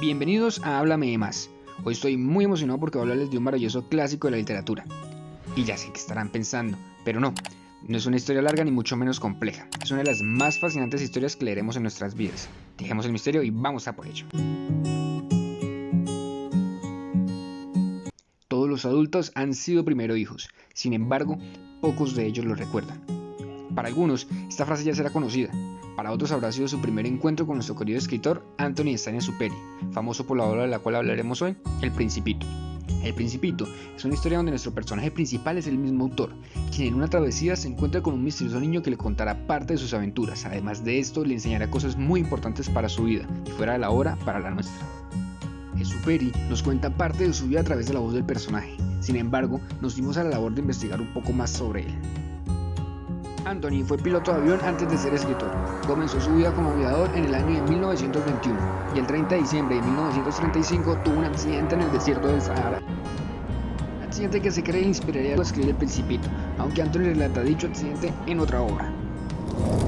Bienvenidos a Háblame de Más. Hoy estoy muy emocionado porque voy a hablarles de un maravilloso clásico de la literatura. Y ya sé que estarán pensando, pero no, no es una historia larga ni mucho menos compleja. Es una de las más fascinantes historias que leeremos en nuestras vidas. Dejemos el misterio y vamos a por ello. Todos los adultos han sido primero hijos, sin embargo, pocos de ellos lo recuerdan. Para algunos, esta frase ya será conocida, para otros habrá sido su primer encuentro con nuestro querido escritor Anthony Stein Superi, famoso por la obra de la cual hablaremos hoy, El Principito. El Principito es una historia donde nuestro personaje principal es el mismo autor, quien en una travesía se encuentra con un misterioso niño que le contará parte de sus aventuras. Además de esto, le enseñará cosas muy importantes para su vida y fuera de la hora para la nuestra. Superi nos cuenta parte de su vida a través de la voz del personaje. Sin embargo, nos dimos a la labor de investigar un poco más sobre él. Anthony fue piloto de avión antes de ser escritor. Comenzó su vida como aviador en el año de 1921 y el 30 de diciembre de 1935 tuvo un accidente en el desierto del Sahara. Accidente que se cree inspiraría a escribir El Principito, aunque Anthony relata dicho accidente en otra obra.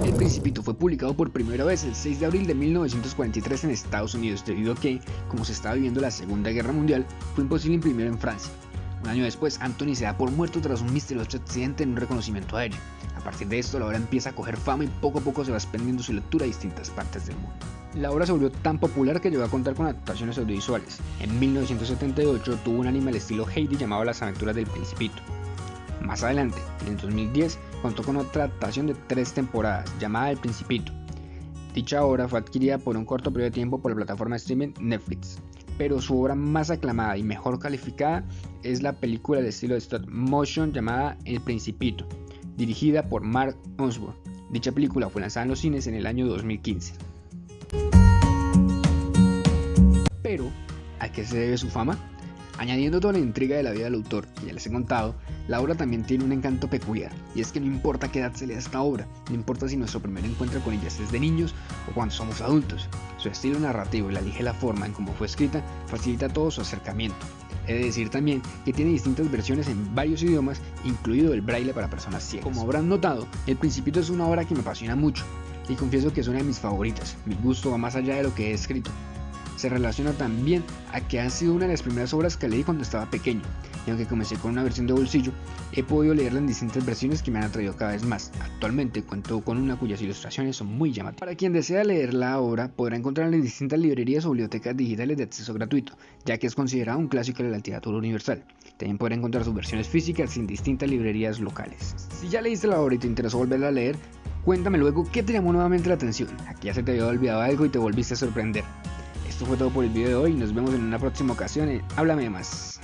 El Principito fue publicado por primera vez el 6 de abril de 1943 en Estados Unidos, debido a que, como se estaba viviendo la Segunda Guerra Mundial, fue imposible imprimirlo en Francia. Un año después, Anthony se da por muerto tras un misterioso accidente en un reconocimiento aéreo. A partir de esto, la obra empieza a coger fama y poco a poco se va expandiendo su lectura a distintas partes del mundo. La obra se volvió tan popular que llegó a contar con adaptaciones audiovisuales. En 1978 tuvo un anime al estilo Heidi llamado Las aventuras del Principito. Más adelante, en el 2010, contó con otra adaptación de tres temporadas llamada El Principito. Dicha obra fue adquirida por un corto periodo de tiempo por la plataforma de streaming Netflix pero su obra más aclamada y mejor calificada es la película de estilo de stop motion llamada El Principito, dirigida por Mark Osborne. Dicha película fue lanzada en los cines en el año 2015. Pero, ¿a qué se debe su fama? Añadiendo toda la intriga de la vida del autor, que ya les he contado, la obra también tiene un encanto peculiar, y es que no importa qué edad se lea esta obra, no importa si nuestro primer encuentro con ella es de niños o cuando somos adultos, su estilo narrativo y la ligera forma en cómo fue escrita facilita todo su acercamiento. He de decir también que tiene distintas versiones en varios idiomas, incluido el braille para personas ciegas. Como habrán notado, El Principito es una obra que me apasiona mucho, y confieso que es una de mis favoritas, mi gusto va más allá de lo que he escrito se relaciona también a que ha sido una de las primeras obras que leí cuando estaba pequeño, y aunque comencé con una versión de bolsillo, he podido leerla en distintas versiones que me han atraído cada vez más. Actualmente cuento con una cuyas ilustraciones son muy llamativas. Para quien desea leer la obra, podrá encontrarla en distintas librerías o bibliotecas digitales de acceso gratuito, ya que es considerado un clásico de la literatura universal. También podrá encontrar sus versiones físicas en distintas librerías locales. Si ya leíste la obra y te interesó volverla a leer, cuéntame luego qué te llamó nuevamente la atención. Aquí ya se te había olvidado algo y te volviste a sorprender. Esto fue todo por el video de hoy. Nos vemos en una próxima ocasión. Háblame más.